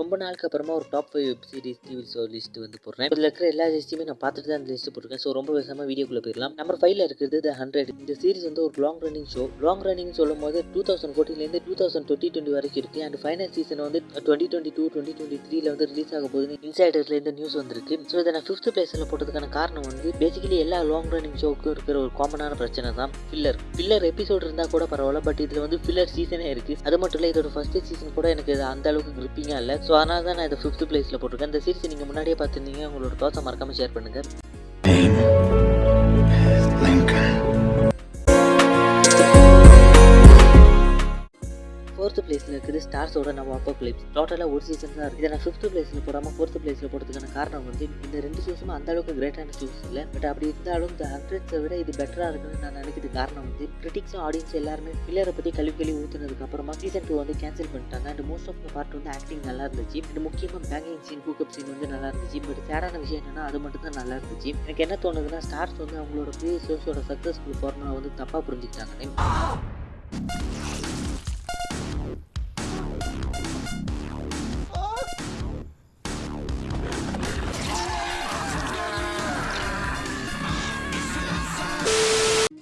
ரொம்ப நாளுக்கு அப்புறமா ஒரு top five web series TV show list வந்து போடுறேன். இதில் இருக்கிற எல்லா லிஸ்ட்டுமே நான் பார்த்துட்டு தான் அந்த லிஸ்ட் போட்டிருக்கேன். ஸோ ரொம்ப விசமாக வீடியோக்குள்ளே போயிடலாம். நம்பர் ஃபைவ்ல இருக்கிறது த ஹண்ட்ரட் இந்த சீரிஸ் வந்து ஒரு long running show long running சொல்லும் போது டூ தௌசண்ட் ஃபோர்டீன்லேருந்து டூ தௌசண்ட் டுவெண்ட்டி டுவெண்ட்டி வரைக்கும் இருக்குது அண்ட் ஃபைனல் சீசன் வந்து twenty twenty two twenty twenty த்ரீல வந்து ரிலீஸ் ஆக போகுதுன்னு இன்சைடர்லேருந்து நியூஸ் வந்திருக்கு. ஸோ இதை நான் ஃபிஃப்த் பிளேஸில் போட்டதுக்கான காரணம் வந்து பேசிக்கலி எல்லா லாங் ரன்னிங் ஷோக்கும் இருக்கிற ஒரு காமனான பிரச்சனை தான் ஃபில்லர் ஃபில்லர் எபிசோட் இருந்தால் கூட பரவாயில்ல பட் இதில் வந்து ஃபில்லர் சீசனே இருக்குது அது மட்டும் இல்லை இதோட ஃபர்ஸ்ட் சீசன் கூட எனக்கு அந்த அளவுக்கு கிரிப்பிங்காக இல்லை. ஸோ அதனால் தான் நான் இதை ஃபிஃப்த் பிளேஸில் போட்டிருக்கேன். இந்த சீரிஸ் நீங்கள் முன்னாடியே பார்த்துருந்தீங்க. உங்களோட தோசை மறக்காமல் ஷேர் பண்ணுங்கள் ஃபோர்த் பிளேஸில் இருக்குது ஸ்டார்ஸோட நம்ம அப்போ கிளிப்ஸ் டோட்டலாக ஒரு சீசன் தான் இருக்குது இதை நான் ஃபிஃப்த் பிளேஸில் போடாமல் ஃபோர்த் பிளேஸில் போடுறதுக்கான காரணம் வந்து இந்த ரெண்டு சீசனும் அந்த அளவுக்கு கிரேட்டான சூஸ் இல்லை. பட் அப்படி இருந்தாலும் இந்த ஹண்ட்ரட்ஸை விட இது பெட்டராக இருக்குன்னு நான் நினைக்கிறது காரணம் வந்து கிரிட்டிக்ஸும் ஆடியன்ஸ் எல்லாருமே பில்லரை பற்றி கழுவி கழுவி ஊற்றுனதுக்கு அப்புறமா சீசன் டூ வந்து கேன்சல் பண்ணிட்டாங்க. And most of the part வந்து ஆக்டிங் நல்லா இருந்துச்சு. அண்ட் முக்கியமாக பேங்கிங் சீன் கூக்கப் சீன் வந்து நல்லா இருந்துச்சு. பட் சேடான விஷயம் என்னன்னா அது மட்டும் தான் நல்லா இருந்துச்சு. எனக்கு என்ன தோணுதுன்னா ஸ்டார்ஸ் வந்து அவங்களோட ப்ரீவியஸ் ஷோஸோட சக்ஸஸ்ஃபுல் ஃபார்முலா வந்து தப்பாக புரிஞ்சுக்கிட்டாங்க.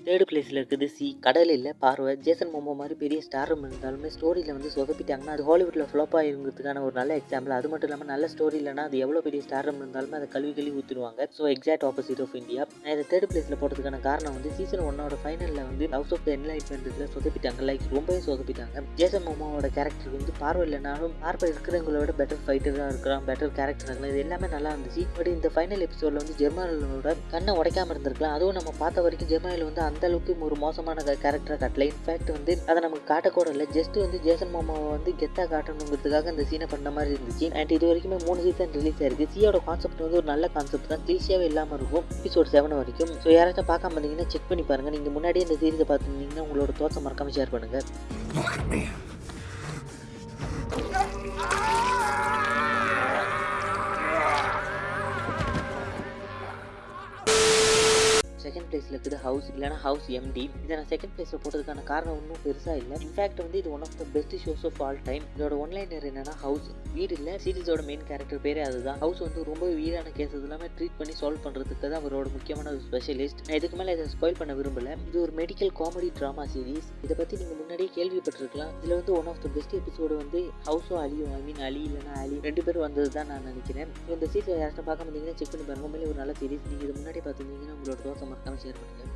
தேர்டு பிளேஸில் இருக்குது சி கடல் இல்லை பார்வை. ஜேசன் மோமோ மாதிரி பெரிய ஸ்டாரும் இருந்தாலுமே ஸ்டோரியில் வந்து சொதப்பிட்டாங்கன்னா அது ஹாலிவுட்டில் ஃப்ளாப்பாக இருந்ததுக்கான ஒரு நல்ல எக்ஸாம்பிள் அது மட்டும் இல்லாமல் நல்ல ஸ்டோரி இல்லைனா அது எவ்வளோ பெரிய ஸ்டாரம் இருந்தாலுமே அதை கழுவி கழுவி ஊற்றிடுவாங்க so exact opposite of India நான் இதை தேர்ட் பிளேஸில் போட்டதுக்கான காரணம் வந்து சீசன் ஒன்னோட ஃபைனலில் வந்து ஹவுஸ் ஆஃப் த என்லைட்மெண்ட்டில் சொதப்பிட்டாங்க. லைக் ரொம்பவே சொதப்பிட்டாங்க. ஜேசன் மோமோவோட கேரக்டர் வந்து பார்வை இல்லைனாலும் பார்வை இருக்கிறவங்களோட பெட்டர் ஃபைட்டராக இருக்கிறான் பெட்டர் கேரக்டர் இருக்கலாம் இது எல்லாமே நல்லா இருந்துச்சு. பட் இந்த ஃபைனல் எபிசோடில் வந்து ஜெர்மனோட கண்ணை உடைக்காமல் இருந்திருக்கலாம். அதுவும் நம்ம பார்த்த வரைக்கும் ஜெர்மனியில் வந்து அந்த அளவுக்கு ஒரு மோசமான கேரக்டரை காட்டல. இன்ஃபேக்ட் வந்து அதை நமக்கு காட்டக்கூட இல்லை ஜஸ்ட் வந்து ஜேசன் மாமாவை வந்து கெத்தா காட்டணுங்கிறதுக்காக அந்த சீனை பண்ண மாதிரி இருந்துச்சு. அண்ட் இது வரைக்குமே மூணு சீசன் ரிலீஸ் ஆயிருக்கு. சியோட கான்செப்ட் வந்து ஒரு நல்ல கான்செப்ட் தான். கிளிஷியாவே இல்லாமல் இருக்கும். எபிசோட் செவன் வரைக்கும். ஸோ யாராச்சும் பார்க்காம இருந்தீங்கன்னா செக் பண்ணி பாருங்க. நீங்கள் முன்னாடியே இந்த சீரிஸை பார்த்துருந்தீங்கன்னா உங்களோட தோசை மறக்காம ஷேர் பண்ணுங்க. செகண்ட் பிளேஸில் இருக்குது ஹவுஸ் இல்லைனா ஹவுஸ் எம்டி இதை நான் செகண்ட் பிளேஸில் போட்டதுக்கான காரணம் ஒன்றும் பெருசாக இல்லை. இன்ஃபேக்ட் வந்து இது one of the best shows of all time இதோட ஒன்லைனர் என்னன்னா ஹவுஸ் வீடு இல்லை சீரிஸோட மெயின் கேரக்டர் பேரே அதுதான். ஹவுஸ் வந்து ரொம்ப வீடான கேஸ் எல்லாமே ட்ரீட் பண்ணி சால்வ் பண்ணுறதுக்கு தான் அவரோட முக்கியமான ஒரு ஸ்பெஷலிஸ்ட் நான் இதுக்கு மேலே இதை ஸ்பாயில் பண்ண விரும்பல. இது ஒரு மெடிக்கல் காமெடி ட்ராமா சீரிஸ் இதை பற்றி நீங்கள் முன்னாடியே கேள்விப்பட்டிருக்கலாம். இதில் வந்து one of the best episode வந்து ஹவுஸோ அலியும் ஐ மீன் அலி இல்லைனா அலி. ரெண்டு பேரும் வந்தது தான் நான் நினைக்கிறேன். இந்த சீரிஸ் யாராச்சும் பார்க்க முடியுங்கன்னா செக் பண்ணி பாருங்க. உண்மையிலே ஒரு நல்ல சீரிஸ் நீங்கள் இது முன்னாடி பார்த்துருந்தீங்கன்னா உங்களோட தோசை மறக்காம ஷேர் பண்ணுங்கள்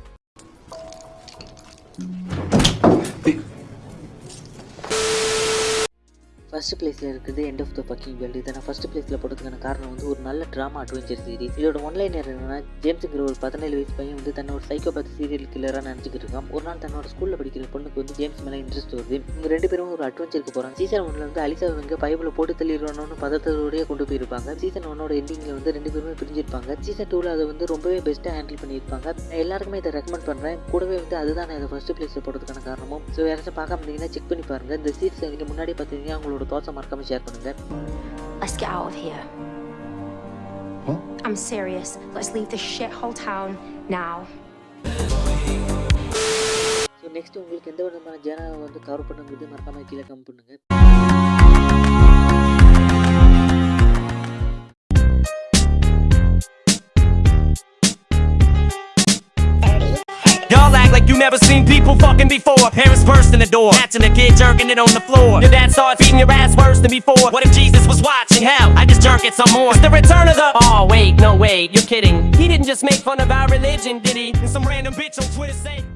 ஃபர்ஸ்ட் பிளேஸில் இருக்குது end of the fucking world இதை நான் ஃபஸ்ட் பிளேஸில் போட்டதுக்கான காரணம் வந்து ஒரு நல்ல ட்ராமா அட்வென்ச்சர் சீரிஸ் இதோட ஒன்லைனர் என்னன்னா ஜேம்ஸுங்கிற ஒரு பதினேழு வயசு பையன் வந்து தன்னோட சைக்கோபேத் சீரியல் கில்லராக நினச்சிக்கிட்டு இருக்கான். ஒரு நாள் தன்னோட ஸ்கூலில் படிக்கிற பொண்ணுக்கு வந்து ஜேம்ஸ் மேலே இன்ட்ரெஸ்ட் வருது. இவங்க ரெண்டு பேரும் ஒரு அட்வென்ச்சருக்கு போகிறாங்க சீசன் ஒன்ல வந்து அலிசா இவங்க பைபிள் போட்டு தள்ளிடணும்னு பதத்தோடய கொண்டு போயிருப்பாங்க. சீசன் ஒன்னோட எண்டிங்கில் வந்து ரெண்டு பேருமே பிரிஞ்சிருப்பாங்க. சீசன் டூவில் அதை வந்து ரொம்பவே பெஸ்ட்டாக ஹேண்டில் பண்ணியிருப்பாங்க. நான் எல்லாருக்குமே இதை ரெக்கமெண்ட் பண்ணுறேன் கூடவே வந்து அதுதான் நான் இதை ஃபஸ்ட் பிளேஸில் போட்டதுக்கான காரணமும். ஸோ யாராச்சும் பார்க்க முடியுங்கன்னா செக் பண்ணி பாருங்கள் இந்த சீசன் நீங்கள் முன்னாடி பார்த்தீங்கன்னா அவங்களோட Todd sama rekam sejarah. Let's get out of here. Huh? I'm serious. Let's leave this shithole town now. So next unggul kenta wana marjana untuk karu penenggudi markama gila kamu penenggan. Never seen people fucking before. Parents burst in the door, catching a kid jerking it on the floor. Your dad starts beating your ass worse than before. What if Jesus was watching? Hell, I just jerk it some more. It's the return of the. Oh wait, no wait, you're kidding. He didn't just make fun of our religion, did he? And some random bitch on Twitter say.